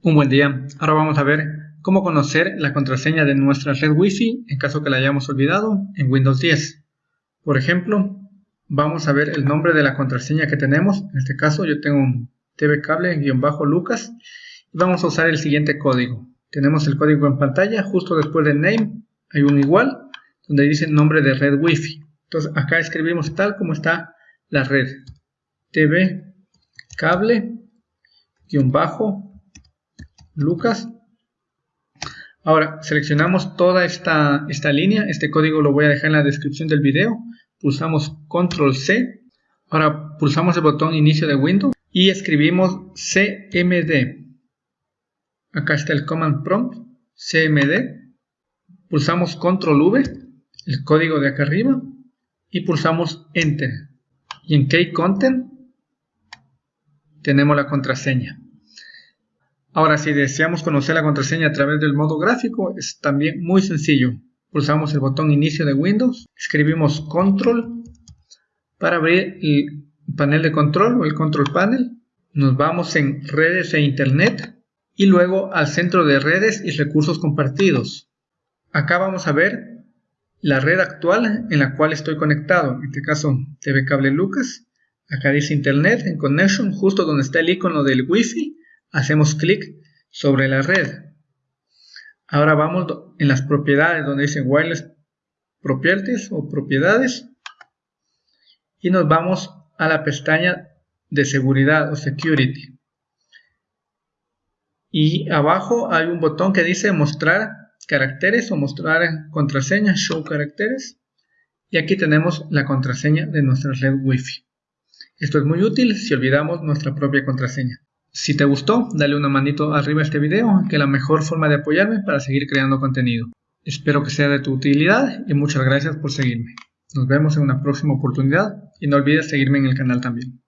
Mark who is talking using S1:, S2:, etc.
S1: Un buen día. Ahora vamos a ver cómo conocer la contraseña de nuestra red Wi-Fi en caso que la hayamos olvidado en Windows 10. Por ejemplo, vamos a ver el nombre de la contraseña que tenemos. En este caso yo tengo un tvcable-lucas y vamos a usar el siguiente código. Tenemos el código en pantalla, justo después del name hay un igual donde dice nombre de red Wi-Fi. Entonces acá escribimos tal como está la red. TV cable-bajo Lucas. Ahora seleccionamos toda esta, esta línea, este código lo voy a dejar en la descripción del video, pulsamos control C, ahora pulsamos el botón inicio de Windows y escribimos cmd, acá está el command prompt, cmd, pulsamos control V, el código de acá arriba y pulsamos enter. Y en key content tenemos la contraseña. Ahora, si deseamos conocer la contraseña a través del modo gráfico, es también muy sencillo. Pulsamos el botón inicio de Windows, escribimos control para abrir el panel de control o el control panel. Nos vamos en redes e internet y luego al centro de redes y recursos compartidos. Acá vamos a ver la red actual en la cual estoy conectado, en este caso TV Cable Lucas. Acá dice Internet en Connection, justo donde está el icono del Wi-Fi hacemos clic sobre la red. Ahora vamos en las propiedades donde dice Wireless Properties o propiedades y nos vamos a la pestaña de seguridad o security. Y abajo hay un botón que dice mostrar caracteres o mostrar contraseña, show caracteres. Y aquí tenemos la contraseña de nuestra red Wi-Fi. Esto es muy útil si olvidamos nuestra propia contraseña. Si te gustó, dale una manito arriba a este video, que es la mejor forma de apoyarme para seguir creando contenido. Espero que sea de tu utilidad y muchas gracias por seguirme. Nos vemos en una próxima oportunidad y no olvides seguirme en el canal también.